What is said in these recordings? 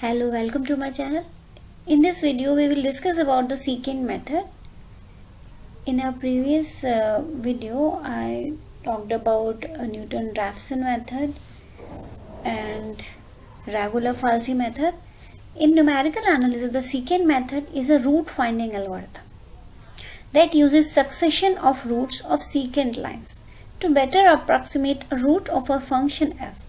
Hello, welcome to my channel. In this video, we will discuss about the secant method. In our previous uh, video, I talked about Newton-Raphson method and regula falsi method. In numerical analysis, the secant method is a root finding algorithm that uses succession of roots of secant lines to better approximate a root of a function f.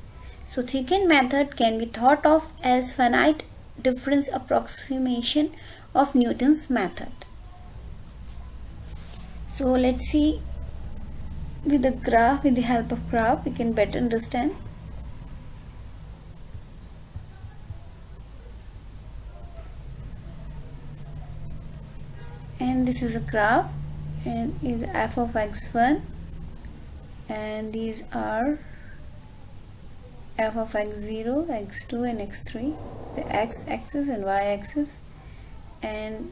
So secant method can be thought of as finite difference approximation of Newton's method. So let's see with the graph, with the help of graph, we can better understand. And this is a graph and is f of x1 and these are f of x0 x2 and x3 the x axis and y axis and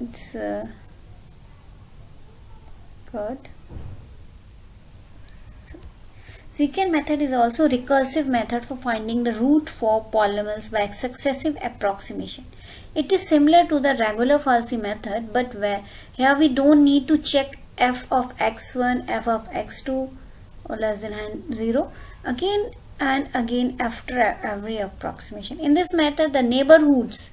it's uh, good. Secant method is also recursive method for finding the root for polynomials by successive approximation. It is similar to the regula falsi method but where here we don't need to check f of x1 f of x2 or less than 0 again and again after every approximation. In this method the neighborhoods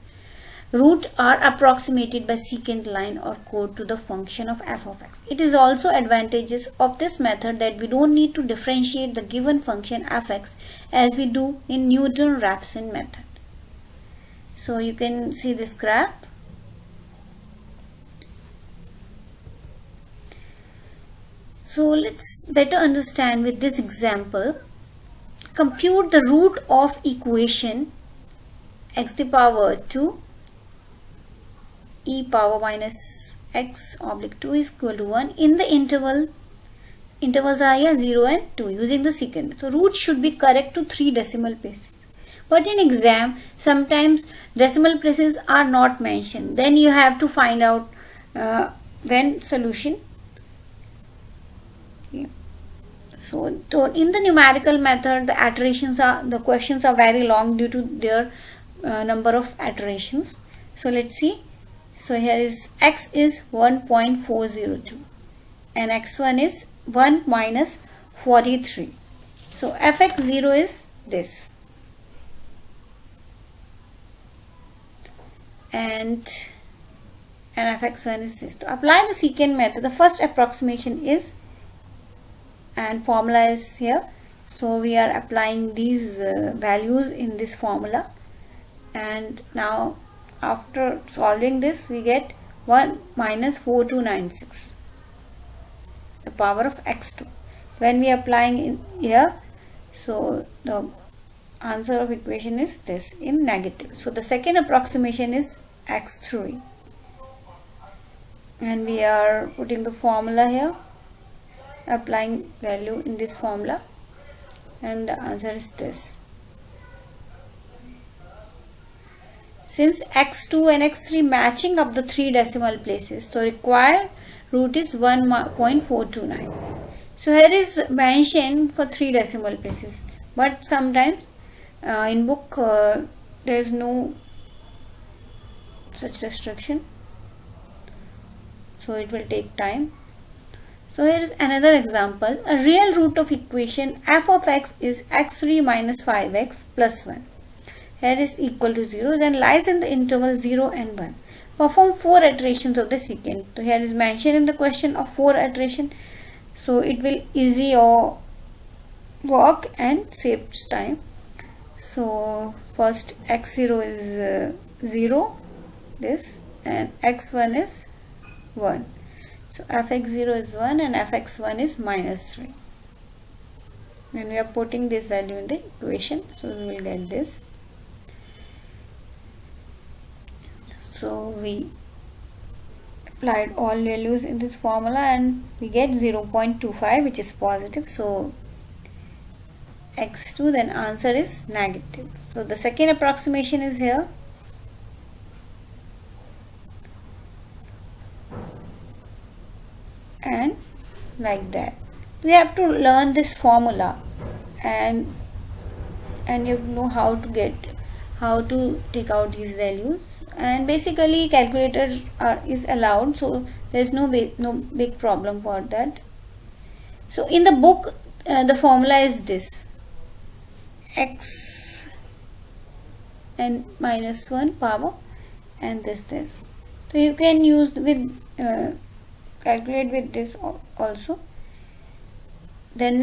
root are approximated by secant line or code to the function of f of x. It is also advantages of this method that we don't need to differentiate the given function f(x) as we do in Newton-Raphson method. So you can see this graph So let's better understand with this example. Compute the root of equation x to the power 2 e power minus x oblique 2 is equal to 1 in the interval intervals are here 0 and 2 using the secant. So root should be correct to 3 decimal places. But in exam sometimes decimal places are not mentioned. Then you have to find out uh, when solution so, in the numerical method the iterations are the questions are very long due to their uh, number of iterations. So let's see. So here is x is 1.402 and x1 is 1 minus 43 so fx0 is this. And and fx1 is this. To apply the secant method the first approximation is and formula is here. So we are applying these uh, values in this formula. And now after solving this we get 1 minus 4296 the power of x2 when we are applying in here so the answer of equation is this in negative. So the second approximation is x3 and we are putting the formula here applying value in this formula. And the answer is this. Since x2 and x3 matching up the three decimal places so required root is 1.429 so here is mentioned for three decimal places. But sometimes uh, in book uh, there is no such restriction. So it will take time so here is another example. A real root of equation f of x is x3 minus 5x plus 1. Here is equal to 0 then lies in the interval 0 and 1. Perform 4 iterations of the secant. So here is mentioned in the question of 4 iteration. So it will easy your work and saves time. So first x0 is uh, 0 this and x1 is 1 so fx0 is 1 and fx1 is minus 3. And we are putting this value in the equation. So we will get this. So we applied all values in this formula and we get 0.25 which is positive. So x2 then answer is negative. So the second approximation is here and like that. We have to learn this formula and and you know how to get how to take out these values. And basically calculator are, is allowed so there's no big, no big problem for that. So in the book uh, the formula is this. X and minus 1 power and this this. So you can use with uh, calculate with this also. Then